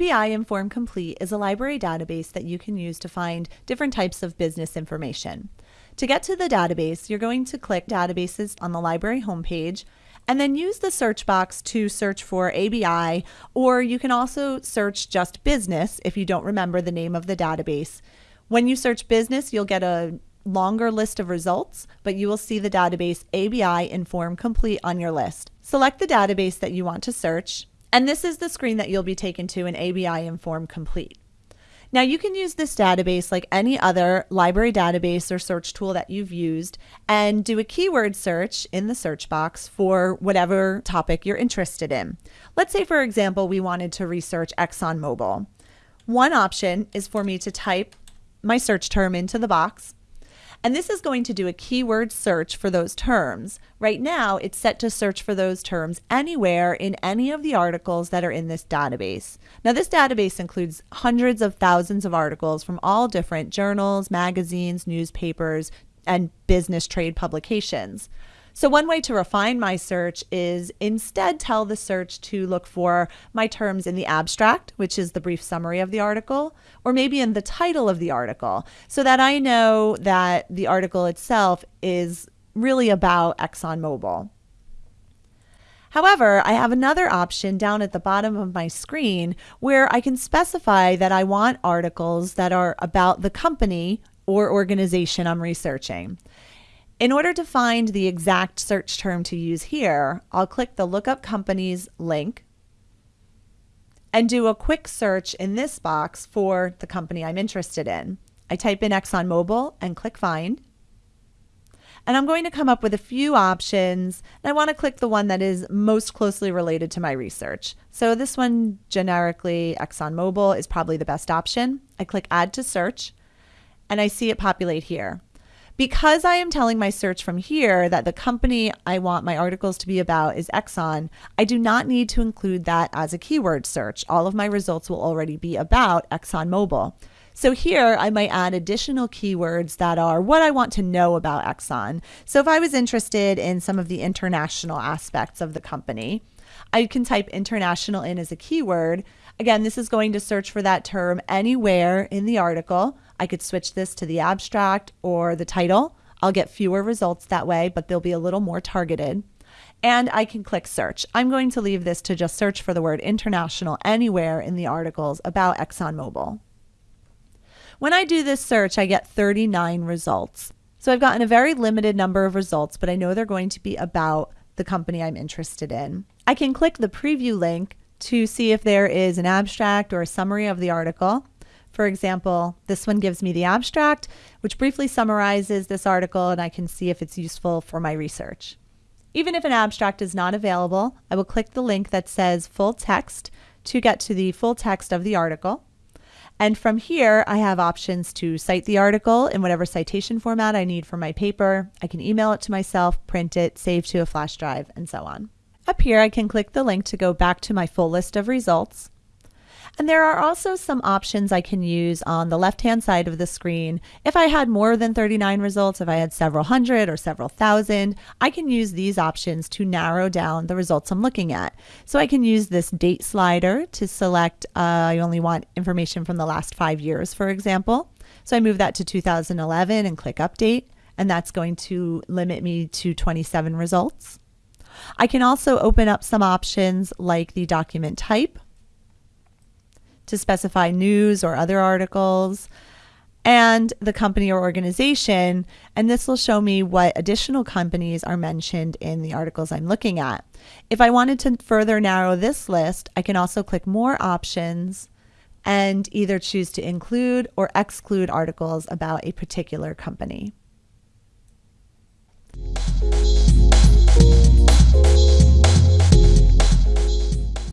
ABI Inform Complete is a library database that you can use to find different types of business information. To get to the database, you're going to click Databases on the library homepage and then use the search box to search for ABI, or you can also search just business if you don't remember the name of the database. When you search business, you'll get a longer list of results, but you will see the database ABI Inform Complete on your list. Select the database that you want to search, and this is the screen that you'll be taken to in ABI Inform Complete. Now you can use this database like any other library database or search tool that you've used and do a keyword search in the search box for whatever topic you're interested in. Let's say, for example, we wanted to research ExxonMobil. One option is for me to type my search term into the box and this is going to do a keyword search for those terms. Right now, it's set to search for those terms anywhere in any of the articles that are in this database. Now, this database includes hundreds of thousands of articles from all different journals, magazines, newspapers, and business trade publications. So one way to refine my search is instead tell the search to look for my terms in the abstract, which is the brief summary of the article, or maybe in the title of the article, so that I know that the article itself is really about ExxonMobil. However, I have another option down at the bottom of my screen where I can specify that I want articles that are about the company or organization I'm researching. In order to find the exact search term to use here, I'll click the Lookup Companies link and do a quick search in this box for the company I'm interested in. I type in ExxonMobil and click Find. And I'm going to come up with a few options. And I want to click the one that is most closely related to my research. So this one, generically, ExxonMobil is probably the best option. I click Add to Search, and I see it populate here. Because I am telling my search from here that the company I want my articles to be about is Exxon, I do not need to include that as a keyword search. All of my results will already be about ExxonMobil. So here I might add additional keywords that are what I want to know about Exxon. So if I was interested in some of the international aspects of the company, I can type international in as a keyword. Again, this is going to search for that term anywhere in the article. I could switch this to the abstract or the title. I'll get fewer results that way, but they'll be a little more targeted. And I can click search. I'm going to leave this to just search for the word international anywhere in the articles about ExxonMobil. When I do this search, I get 39 results. So I've gotten a very limited number of results, but I know they're going to be about the company I'm interested in. I can click the preview link to see if there is an abstract or a summary of the article. For example, this one gives me the abstract, which briefly summarizes this article, and I can see if it's useful for my research. Even if an abstract is not available, I will click the link that says full text to get to the full text of the article. And from here, I have options to cite the article in whatever citation format I need for my paper. I can email it to myself, print it, save to a flash drive, and so on. Up here, I can click the link to go back to my full list of results. And there are also some options I can use on the left-hand side of the screen. If I had more than 39 results, if I had several hundred or several thousand, I can use these options to narrow down the results I'm looking at. So I can use this date slider to select, uh, I only want information from the last five years, for example. So I move that to 2011 and click update, and that's going to limit me to 27 results. I can also open up some options like the document type to specify news or other articles and the company or organization. And this will show me what additional companies are mentioned in the articles I'm looking at. If I wanted to further narrow this list, I can also click more options and either choose to include or exclude articles about a particular company.